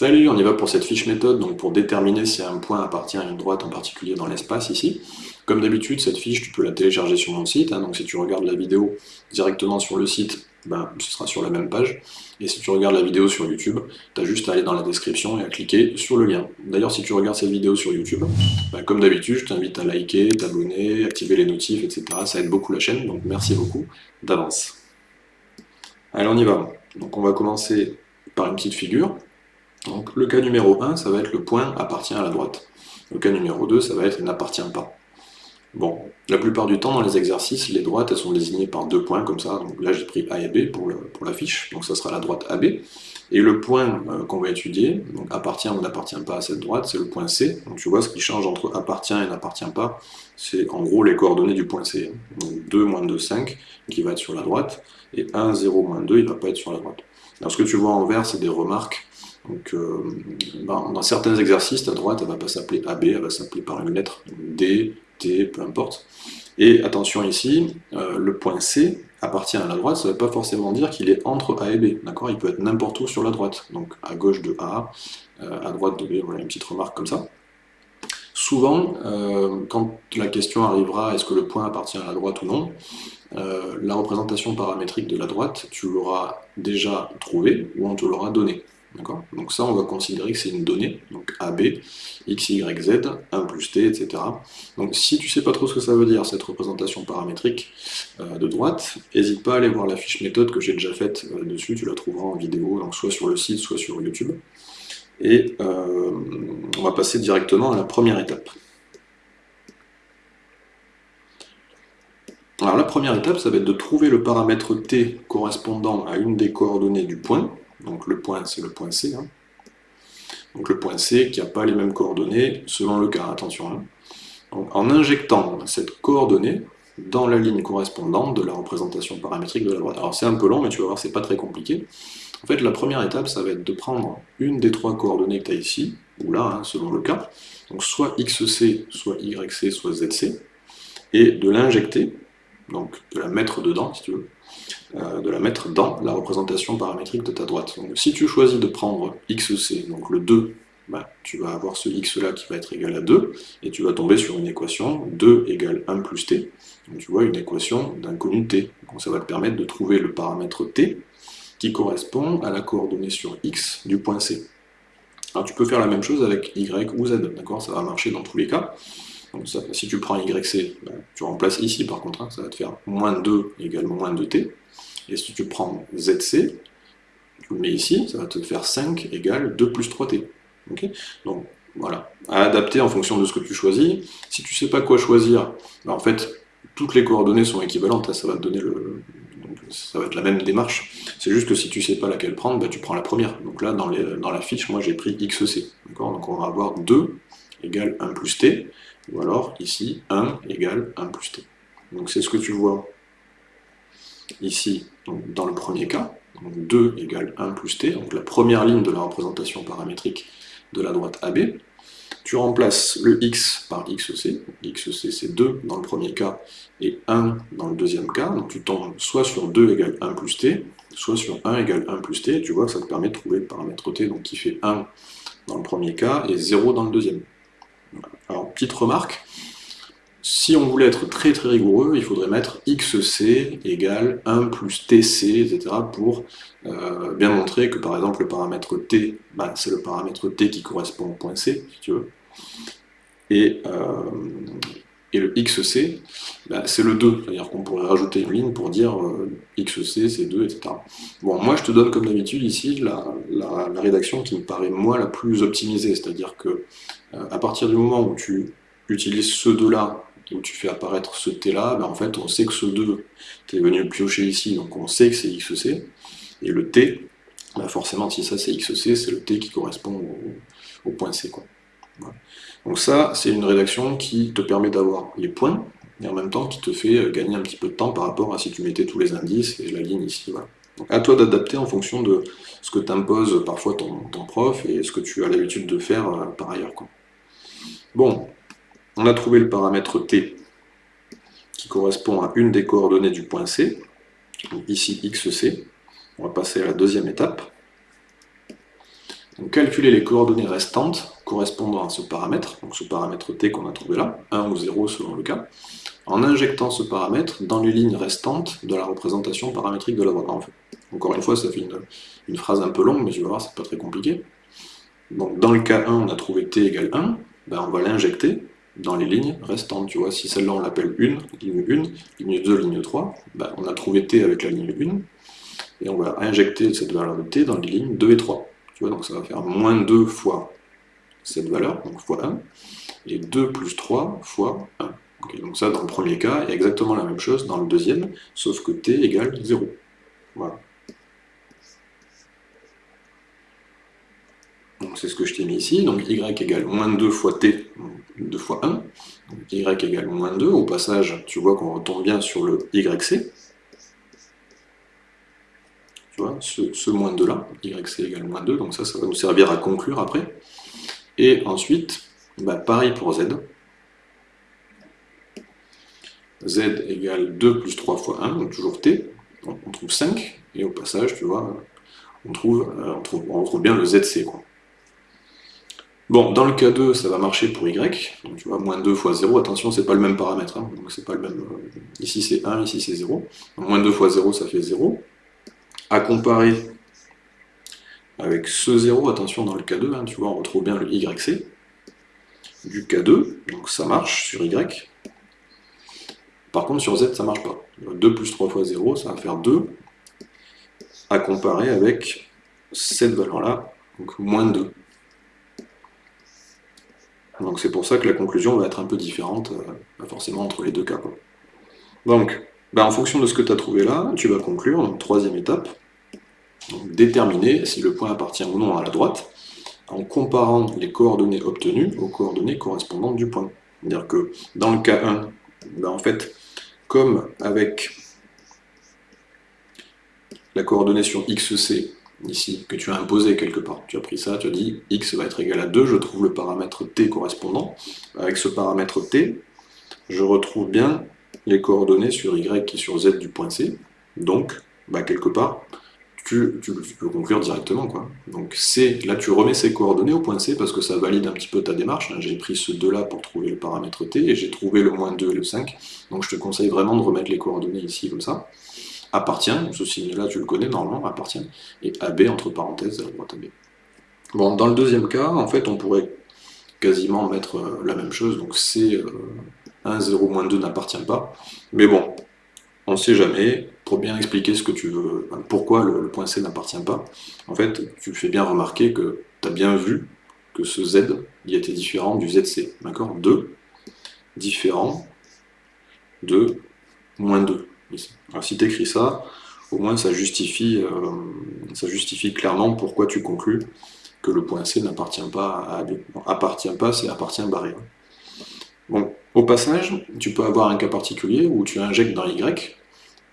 Salut, on y va pour cette fiche méthode, donc pour déterminer si un point appartient à une droite en particulier dans l'espace ici. Comme d'habitude, cette fiche, tu peux la télécharger sur mon site, hein, donc si tu regardes la vidéo directement sur le site, ben, ce sera sur la même page. Et si tu regardes la vidéo sur YouTube, tu as juste à aller dans la description et à cliquer sur le lien. D'ailleurs, si tu regardes cette vidéo sur YouTube, ben, comme d'habitude, je t'invite à liker, t'abonner, activer les notifs, etc. Ça aide beaucoup la chaîne, donc merci beaucoup d'avance. Allez, on y va. Donc on va commencer par une petite figure. Donc le cas numéro 1, ça va être le point appartient à la droite. Le cas numéro 2, ça va être n'appartient pas. Bon, la plupart du temps dans les exercices, les droites elles sont désignées par deux points comme ça. Donc là j'ai pris A et B pour, pour la fiche, donc ça sera la droite AB. Et le point euh, qu'on va étudier, donc appartient ou n'appartient pas à cette droite, c'est le point C. Donc tu vois ce qui change entre appartient et n'appartient pas, c'est en gros les coordonnées du point C. Donc 2, moins 2, 5, qui va être sur la droite, et 1, 0, moins 2, il ne va pas être sur la droite. Alors ce que tu vois en vert, c'est des remarques donc, euh, ben, dans certains exercices, ta droite, elle va pas s'appeler AB, elle va s'appeler par une lettre D, T, peu importe. Et attention ici, euh, le point C appartient à la droite, ça ne veut pas forcément dire qu'il est entre A et B, d'accord? Il peut être n'importe où sur la droite, donc à gauche de A, euh, à droite de B, voilà une petite remarque comme ça. Souvent, quand la question arrivera, est-ce que le point appartient à la droite ou non, la représentation paramétrique de la droite, tu l'auras déjà trouvée, ou on te l'aura donnée. Donc ça, on va considérer que c'est une donnée, donc AB, x, y, z, 1 plus t, etc. Donc si tu ne sais pas trop ce que ça veut dire, cette représentation paramétrique euh, de droite, n'hésite pas à aller voir la fiche méthode que j'ai déjà faite euh, dessus, tu la trouveras en vidéo, donc soit sur le site, soit sur YouTube. Et euh, on va passer directement à la première étape. Alors la première étape, ça va être de trouver le paramètre t correspondant à une des coordonnées du point, donc le point, c'est le point C. Hein. Donc le point C qui n'a pas les mêmes coordonnées selon le cas, attention. Hein. en injectant cette coordonnée dans la ligne correspondante de la représentation paramétrique de la droite. Alors c'est un peu long, mais tu vas voir, c'est pas très compliqué. En fait, la première étape, ça va être de prendre une des trois coordonnées que tu as ici, ou là, hein, selon le cas, donc soit XC, soit YC, soit ZC, et de l'injecter, donc de la mettre dedans, si tu veux, euh, de la mettre dans la représentation paramétrique de ta droite. Si tu choisis de prendre xc, donc le 2, bah, tu vas avoir ce x là qui va être égal à 2, et tu vas tomber sur une équation 2 égale 1 plus t. Donc tu vois une équation d'inconnu t. Donc ça va te permettre de trouver le paramètre t qui correspond à la coordonnée sur x du point C. Alors tu peux faire la même chose avec y ou z, d'accord? Ça va marcher dans tous les cas. Si tu prends YC, bah, tu remplaces ici par contre, ça va te faire moins 2 égale moins 2t. Et si tu prends ZC, tu le mets ici, ça va te faire 5 égale 2 plus 3t. Donc voilà, à adapter en fonction de ce que tu choisis. Si tu ne sais pas quoi choisir, bah, en fait, toutes les coordonnées sont équivalentes, hein, ça va te donner le... ça va être la même démarche. C'est juste que si tu ne sais pas laquelle prendre, bah, tu prends la première. Donc là, dans, dans la fiche, moi j'ai pris XC. Donc on va avoir 2 égale 1 plus t, ou alors ici 1 égale 1 plus t. Donc c'est ce que tu vois ici, dans le premier cas, 2 égale 1 plus t, donc la première ligne de la représentation paramétrique de la droite AB, tu remplaces le x par xc, xc c'est 2 dans le premier cas et 1 dans le deuxième cas, donc tu tombes soit sur 2 égale 1 plus t, soit sur 1 égale 1 plus t, et tu vois que ça te permet de trouver le paramètre t, donc qui fait 1 dans le premier cas et 0 dans le deuxième. Alors, petite remarque, si on voulait être très très rigoureux, il faudrait mettre xc égale 1 plus tc, etc. pour euh, bien montrer que par exemple le paramètre t, bah, c'est le paramètre t qui correspond au point C, si tu veux. Et, euh, et le xc, bah, c'est le 2, c'est-à-dire qu'on pourrait rajouter une ligne pour dire euh, xc c'est 2, etc. Bon, moi je te donne comme d'habitude ici la, la, rédaction qui me paraît moi la plus optimisée, c'est-à-dire que à partir du moment où tu utilises ce 2 là où tu fais apparaître ce t là, ben en fait on sait que ce 2, tu es venu piocher ici, donc on sait que c'est xc, et le t, ben forcément si ça c'est xc, c'est le t qui correspond au, point c. Quoi. Donc ça, c'est une rédaction qui te permet d'avoir les points, et en même temps qui te fait euh, gagner un petit peu de temps par rapport à si tu mettais tous les indices et la ligne ici. Voilà. Donc à toi d'adapter en fonction de ce que t'impose parfois ton, prof et ce que tu as l'habitude de faire euh, par ailleurs. Quoi. Bon, on a trouvé le paramètre t qui correspond à une des coordonnées du point C, ici xc. On va passer à la deuxième étape. Donc calculer les coordonnées restantes correspondant à ce paramètre, donc ce paramètre t qu'on a trouvé là, 1 ou 0 selon le cas, en injectant ce paramètre dans les lignes restantes de la représentation paramétrique de la droite. encore une fois, ça fait une, phrase un peu longue, mais tu vas voir, c'est pas très compliqué. Donc dans le cas 1, on a trouvé t égale 1, ben on va l'injecter dans les lignes restantes. Tu vois, si celle-là on l'appelle 1, ligne 1, ligne 2, ligne 3, ben on a trouvé t avec la ligne 1, et on va injecter cette valeur de t dans les lignes 2 et 3. Tu vois, donc ça va faire moins 2 fois cette valeur, donc fois 1, et 2 plus 3 fois 1. donc ça, dans le premier cas, il y a exactement la même chose dans le deuxième, sauf que t égale 0. Voilà. Donc c'est ce que je t'ai mis ici, donc y égale moins 2 fois t, 2 fois 1, donc y égale moins 2, au passage, tu vois qu'on retombe bien sur le yc, ce, moins 2 là, yc égale moins 2, donc ça, ça va nous servir à conclure après. Et ensuite, bah, pareil pour z. z égale 2 plus 3 fois 1, donc toujours t, on trouve 5, et au passage, tu vois, on trouve, euh, bien le zc. Bon, dans le cas 2, ça va marcher pour y, donc tu vois, moins 2 fois 0, attention, c'est pas le même paramètre, hein, donc c'est pas le même, euh, ici c'est 1, ici c'est 0, donc moins 2 fois 0, ça fait 0, à comparer avec ce 0, attention dans le K2, hein, tu vois, on retrouve bien le YC du K2, donc ça marche sur Y. Par contre sur Z ça marche pas. 2 plus 3 fois 0, ça va faire 2, à comparer avec cette valeur-là, donc moins 2. Donc c'est pour ça que la conclusion va être un peu différente, euh, forcément entre les deux cas. Donc, bah, en fonction de ce que tu as trouvé là, tu vas conclure, donc troisième étape, déterminer si le point appartient ou non à la droite, en comparant les coordonnées obtenues aux coordonnées correspondantes du point. C'est-à-dire que dans le cas 1, ben en fait, comme avec la coordonnée sur xc, ici, que tu as imposé quelque part, tu as pris ça, tu as dit x va être égal à 2, je trouve le paramètre t correspondant. Avec ce paramètre t, je retrouve bien les coordonnées sur y et sur z du point c, donc, ben quelque part, tu, peux conclure directement. Quoi. Donc C, là tu remets ces coordonnées au point C parce que ça valide un petit peu ta démarche. J'ai pris ce 2 là pour trouver le paramètre T et j'ai trouvé le moins 2 et le 5. Donc je te conseille vraiment de remettre les coordonnées ici comme ça. Appartient, ce signe-là tu le connais normalement, appartient, et AB entre parenthèses à la droite AB. Bon, dans le deuxième cas, en fait, on pourrait quasiment mettre euh, la même chose, donc C 1, 0, moins 2 n'appartient pas. Mais bon, on ne sait jamais, pour bien expliquer ce que tu veux, pourquoi le, point C n'appartient pas, en fait, tu fais bien remarquer que tu as bien vu que ce Z, il était différent du ZC, d'accord? 2, différent de moins 2. Alors si tu écris ça, au moins ça justifie, euh, ça justifie clairement pourquoi tu conclus que le point C n'appartient pas à AB. appartient pas, c'est appartient barré. Bon, au passage, tu peux avoir un cas particulier où tu injectes dans Y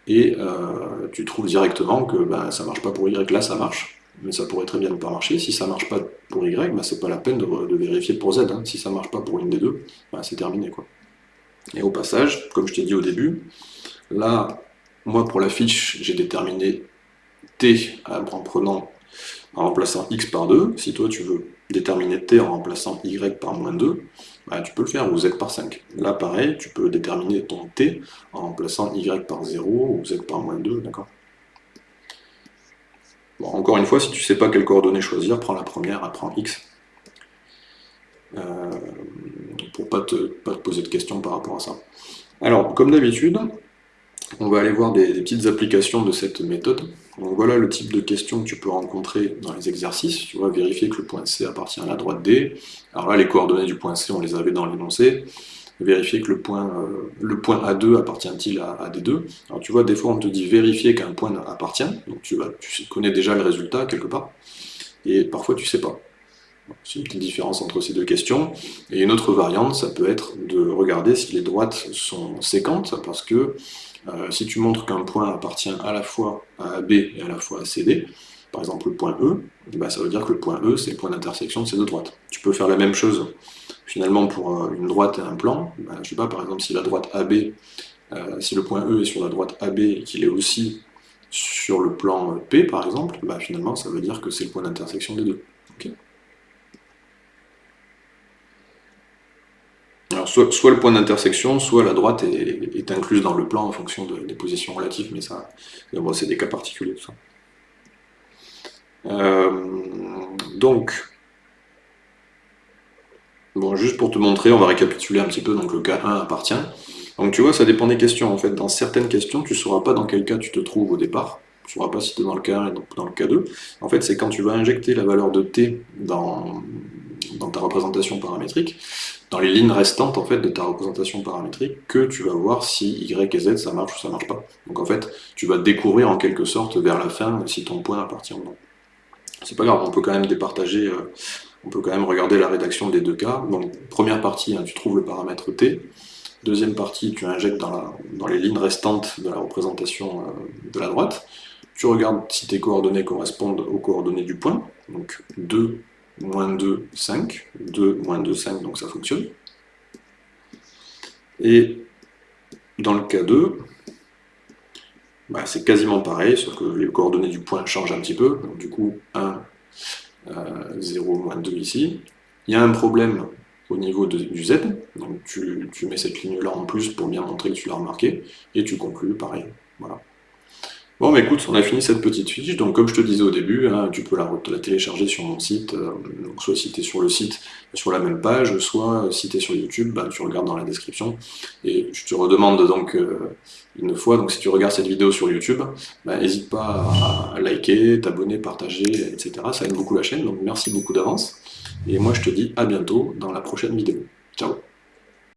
et euh, tu trouves directement que ben, ça marche pas pour Y, là ça marche, mais ça pourrait très bien ne pas marcher. Si ça marche pas pour Y, ben, c'est pas la peine de, vérifier pour Z. Hein. Si ça marche pas pour une des deux, ben, c'est terminé. quoi. Et au passage, comme je t'ai dit au début, là, moi pour la fiche, j'ai déterminé T en en remplaçant x par 2. Si toi tu veux déterminer t en remplaçant y par moins 2, bah, tu peux le faire, ou z par 5. Là, pareil, tu peux déterminer ton t en remplaçant y par 0 ou z par moins 2, d'accord? Bon, encore une fois, si tu ne sais pas quelle coordonnée choisir, prends la première, prends x. Euh, pour ne pas te, pas te poser de questions par rapport à ça. Alors, comme d'habitude, on va aller voir des, petites applications de cette méthode. Donc voilà le type de questions que tu peux rencontrer dans les exercices. Tu vas vérifier que le point C appartient à la droite D. Alors là, les coordonnées du point C, on les avait dans l'énoncé. Vérifier que le point, euh, le point A2 appartient-il à, D2. Alors tu vois, des fois on te dit vérifier qu'un point appartient. Donc tu, connais déjà le résultat quelque part. Et parfois tu sais pas. C'est une petite différence entre ces deux questions. Et une autre variante, ça peut être de regarder si les droites sont séquentes, parce que euh, si tu montres qu'un point appartient à la fois à B et à la fois à CD, par exemple le point E, bah, ça veut dire que le point E, c'est le point d'intersection de ces deux droites. Tu peux faire la même chose finalement pour euh, une droite et un plan. Bah, je sais pas, par exemple, si la droite AB, euh, si le point E est sur la droite AB et qu'il est aussi sur le plan P, par exemple, bah, finalement, ça veut dire que c'est le point d'intersection des deux. Soit, le point d'intersection, soit la droite est, incluse dans le plan en fonction des positions relatives, mais ça, c'est des cas particuliers. Euh, donc, bon, juste pour te montrer, on va récapituler un petit peu, donc le cas 1 appartient. Donc tu vois, ça dépend des questions, en fait. Dans certaines questions, tu ne sauras pas dans quel cas tu te trouves au départ. Tu ne sauras pas si tu es dans le cas 1 et dans le cas 2. En fait, c'est quand tu vas injecter la valeur de t dans, dans ta représentation paramétrique, dans les lignes restantes en fait, de ta représentation paramétrique, que tu vas voir si y et z ça marche ou ça marche pas. Donc en fait, tu vas découvrir en quelque sorte vers la fin si ton point appartient ou non. C'est pas grave, on peut quand même départager, euh, on peut quand même regarder la rédaction des deux cas. Donc première partie, hein, tu trouves le paramètre t. Deuxième partie, tu injectes dans, les lignes restantes de la représentation euh, de la droite. Tu regardes si tes coordonnées correspondent aux coordonnées du point. Donc 2 moins 2, 5, 2, moins 2, 5, donc ça fonctionne. Et dans le cas 2, bah, c'est quasiment pareil, sauf que les coordonnées du point changent un petit peu. Donc du coup, 1, 0, euh, moins 2 ici. Il y a un problème au niveau du Z, donc tu, tu mets cette ligne-là en plus pour bien montrer que tu l'as remarqué, et tu conclus pareil. Voilà. Bon, mais écoute, on a fini cette petite fiche, donc comme je te disais au début, hein, tu peux la, télécharger sur mon site, euh, soit si tu sur le site, sur la même page, soit si tu es sur YouTube, bah, tu regardes dans la description, et je te redemande donc euh, une fois, donc si tu regardes cette vidéo sur YouTube, bah, n'hésite pas à liker, t'abonner, partager, etc. Ça aide beaucoup la chaîne, donc merci beaucoup d'avance, et moi je te dis à bientôt dans la prochaine vidéo. Ciao